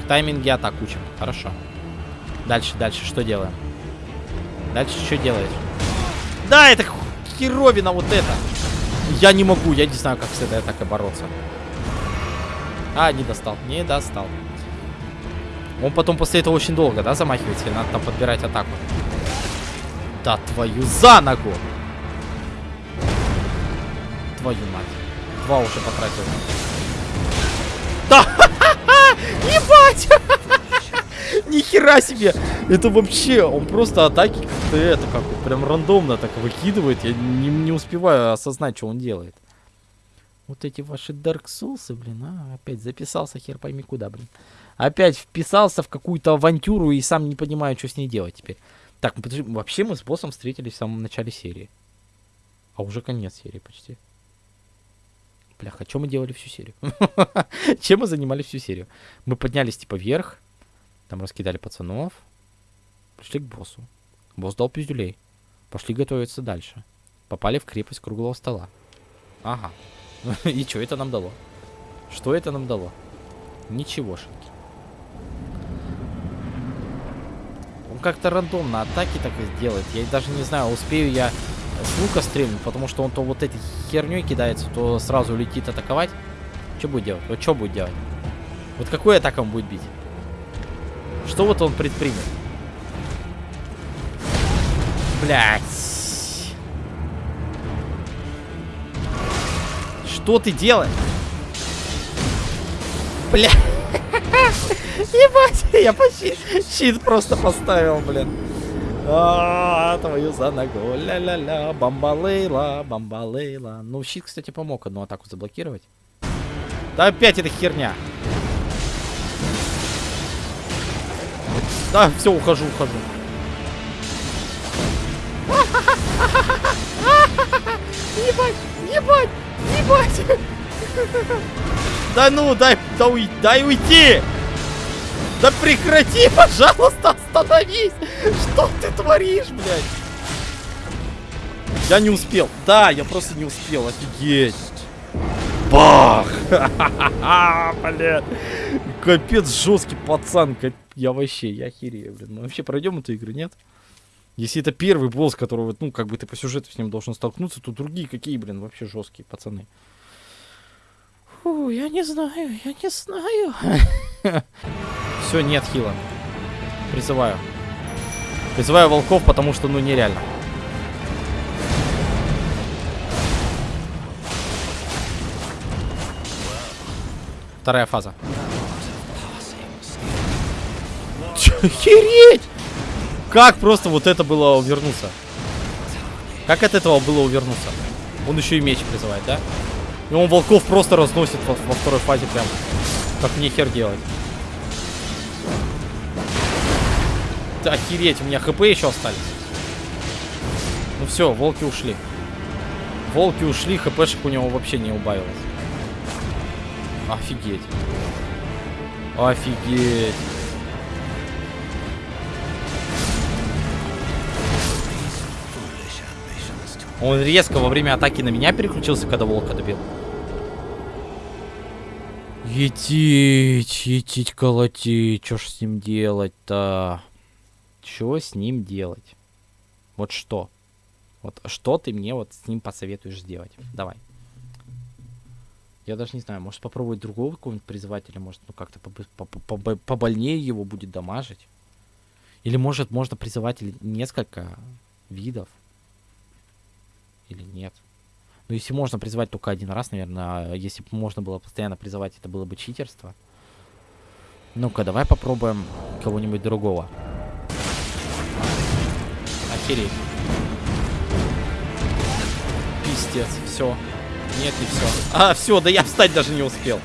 Тайминге атак учим. Хорошо. Дальше, дальше, что делаем? Дальше что делаешь? Да, это херовина вот это. Я не могу, я не знаю, как с этой атакой бороться. А, не достал, не достал. Он потом после этого очень долго, да, замахивается? Надо там подбирать атаку. Да твою за ногу! Твою мать. Два уже потратил. Ебать! Нихера себе! Это вообще, он просто атаки как-то это, как прям рандомно так выкидывает. Я не, не успеваю осознать, что он делает. Вот эти ваши Dark Souls, блин, а, опять записался хер пойми куда, блин. Опять вписался в какую-то авантюру и сам не понимаю, что с ней делать теперь. Так, подожди, вообще мы с боссом встретились в самом начале серии. А уже конец серии почти. Бляха, что мы делали всю серию? Чем мы занимались всю серию? Мы поднялись типа вверх, там раскидали пацанов, пришли к боссу. Босс дал пиздюлей. Пошли готовиться дальше. Попали в крепость круглого стола. Ага. И что это нам дало? Что это нам дало? Ничегошеньки. Он как-то рандомно атаки так и сделает. Я даже не знаю, успею я с лука стрельнуть, потому что он то вот этой херней кидается, то сразу летит атаковать. Что будет делать? Вот что будет делать? Вот какой атак он будет бить? Что вот он предпримет? Блять. Что ты делаешь? Бля. Ебать, я почти щит просто поставил, блин. А, твою за ногу. Ля-ля-ля. Бамбалейла, бамбалейла. Ну, щит, кстати, помог одну атаку заблокировать. Да опять эта херня. Да, все, ухожу, ухожу. Ебать, ебать, ебать. Да ну, дай, да уй, дай уйти. Да прекрати, пожалуйста, остановись! Что ты творишь, блядь? Я не успел. Да, я просто не успел. Офигеть. Бах! Блин. Капец, жесткий пацан. Я вообще, я херею, блин. Мы вообще пройдем эту игру, нет? Если это первый босс, которого, ну, как бы ты по сюжету с ним должен столкнуться, то другие какие, блин, вообще жесткие пацаны. Фу, я не знаю, я не знаю. Все, нет хила. Призываю. Призываю волков, потому что, ну, нереально. Вторая фаза. Охереть! Как просто вот это было увернуться? Как от этого было увернуться? Он еще и меч призывает, да? И он волков просто разносит во, во второй фазе прям. Как мне хер делать? Охереть, у меня хп еще остались. Ну все, волки ушли. Волки ушли, хпшек у него вообще не убавилось. Офигеть. Офигеть. Он резко во время атаки на меня переключился, когда волка добил. Етить, етить, колотить. Что ж с ним делать-то? Что с ним делать? Вот что? Вот что ты мне вот с ним посоветуешь сделать? Давай. Я даже не знаю, может попробовать другого какого-нибудь призывателя, может, ну как-то побольнее его будет дамажить. Или может можно призыватель несколько видов. Или нет. Ну, если можно призывать только один раз, наверное, а если бы можно было постоянно призывать, это было бы читерство. Ну-ка, давай попробуем кого-нибудь другого. Охереть. Пиздец, все. Нет, не все. А, все, да я встать даже не успел.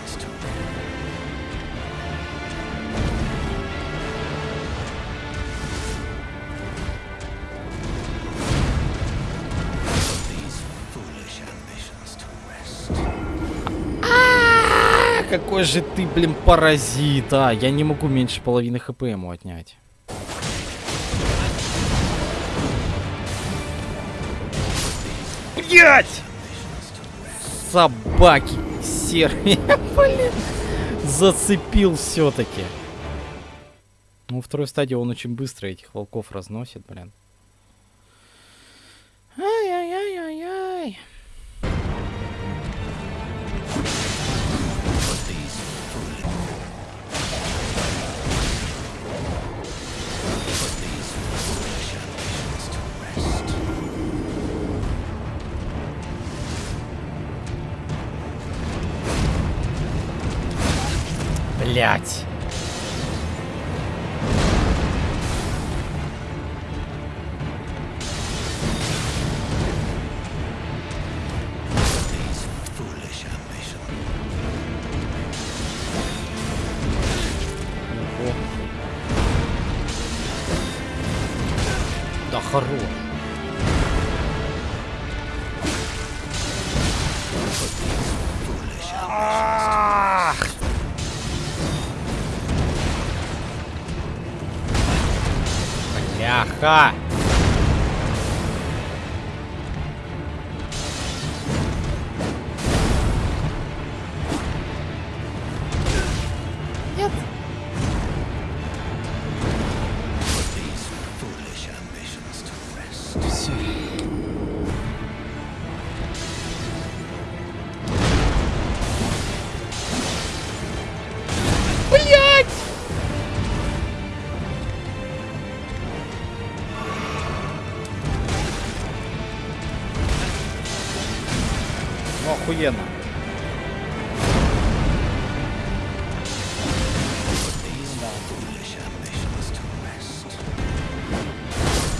какой же ты, блин, паразит, а! Я не могу меньше половины хп ему отнять. Блять! Собаки серые, блин. Зацепил все-таки. Ну, второй стадии он очень быстро этих волков разносит, блин. Блять.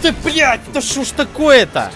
Ты, блядь, да что ж такое-то?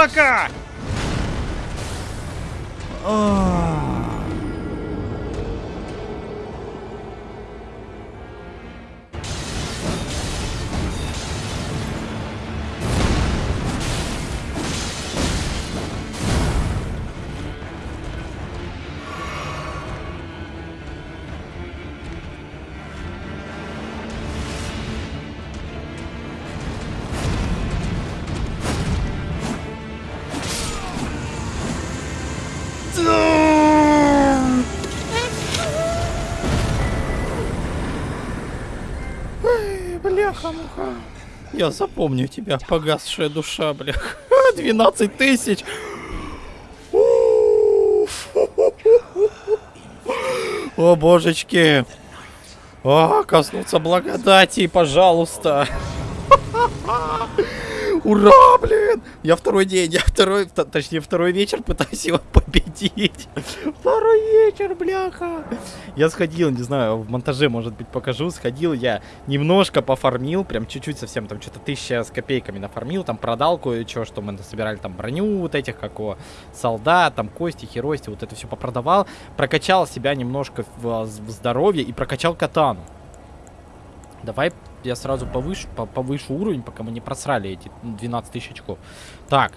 Собака! А. Бляха-муха. Я запомню тебя, погасшая душа, блях. 12 тысяч. Уф. О, божечки. О, коснуться благодати, пожалуйста. Ура, блин! Я второй день, я второй, точнее второй вечер пытаюсь его победить. Второй вечер, бляха. Я сходил, не знаю, в монтаже, может быть, покажу. Сходил я, немножко пофармил, прям чуть-чуть совсем, там что-то тысяча с копейками нафармил, там продал кое-что, что мы собирали, там броню вот этих, как о, солдат, там кости, херости, вот это все попродавал. Прокачал себя немножко в, в здоровье и прокачал катану. Давай я сразу повышу, по- повышу уровень, пока мы не просрали эти 12 тысяч очков. Так.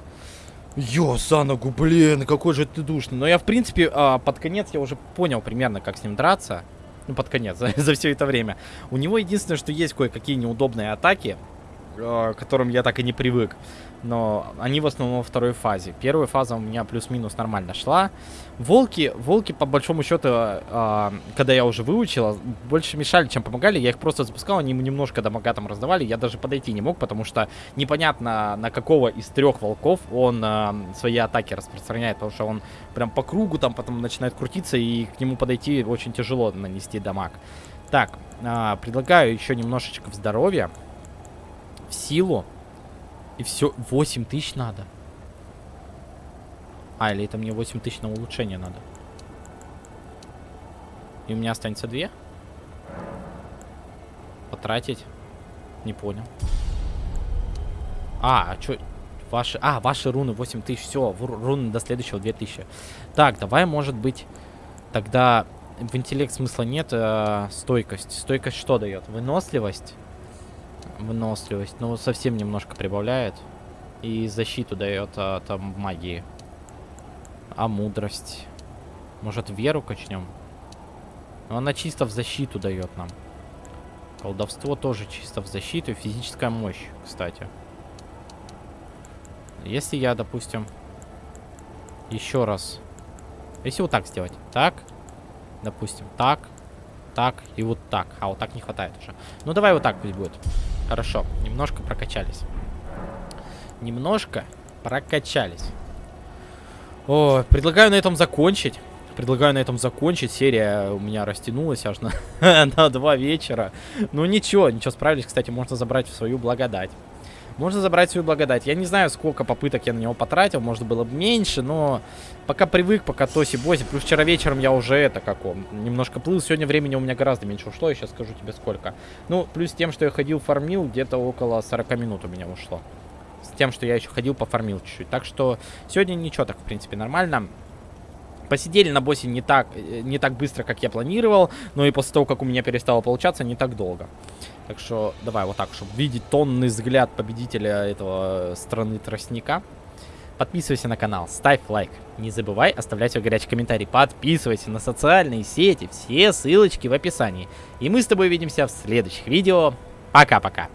Ё, за ногу, блин, какой же ты душный. Но я, в принципе, а, под конец я уже понял примерно, как с ним драться. Ну, под конец, за, за все это время. У него единственное, что есть кое-какие неудобные атаки, э, к которым я так и не привык. Но они в основном во второй фазе. Первая фаза у меня плюс-минус нормально шла. Волки, волки, по большому счету, э, когда я уже выучил, больше мешали, чем помогали. Я их просто запускал, они ему немножко дамага там раздавали. Я даже подойти не мог, потому что непонятно, на какого из трех волков он э, свои атаки распространяет. Потому что он прям по кругу там потом начинает крутиться, и к нему подойти очень тяжело нанести дамаг. Так, э, предлагаю еще немножечко в здоровье, в силу. И все, 8 тысяч надо. А, или это мне 8 тысяч на улучшение надо. И у меня останется 2? Потратить? Не понял. А, а чё? Ваши... А, ваши руны 8 тысяч. Все, руны до следующего 2000. Так, давай, может быть, тогда в интеллект смысла нет. Э, стойкость. Стойкость что дает? Выносливость? Выносливость. Ну, совсем немножко прибавляет. И защиту дает а, там магии. А мудрость? Может, веру качнем? Но она чисто в защиту дает нам. Колдовство тоже чисто в защиту. И физическая мощь, кстати. Если я, допустим, еще раз... Если вот так сделать. Так. Допустим, так. Так и вот так. А вот так не хватает уже. Ну, давай вот так пусть будет. Хорошо. Немножко прокачались. Немножко прокачались. О, предлагаю на этом закончить. Предлагаю на этом закончить. Серия у меня растянулась аж на, на два вечера. Ну ничего, ничего, справились. Кстати, можно забрать в свою благодать. Можно забрать свою благодать. Я не знаю, сколько попыток я на него потратил. Может, было бы меньше, но пока привык, пока тоси-боси. Плюс вчера вечером я уже это, как он, немножко плыл. Сегодня времени у меня гораздо меньше ушло. Я сейчас скажу тебе сколько. Ну, плюс тем, что я ходил, фармил, где-то около 40 минут у меня ушло. С тем, что я еще ходил, пофармил чуть-чуть. Так что сегодня ничего так, в принципе, нормально. Посидели на боссе не так, э, не так быстро, как я планировал, но и после того, как у меня перестало получаться, не так долго. Так что давай вот так, чтобы видеть тонный взгляд победителя этого страны тростника. Подписывайся на канал, ставь лайк. Не забывай оставлять свой горячий комментарий. Подписывайся на социальные сети. Все ссылочки в описании. И мы с тобой увидимся в следующих видео. Пока-пока.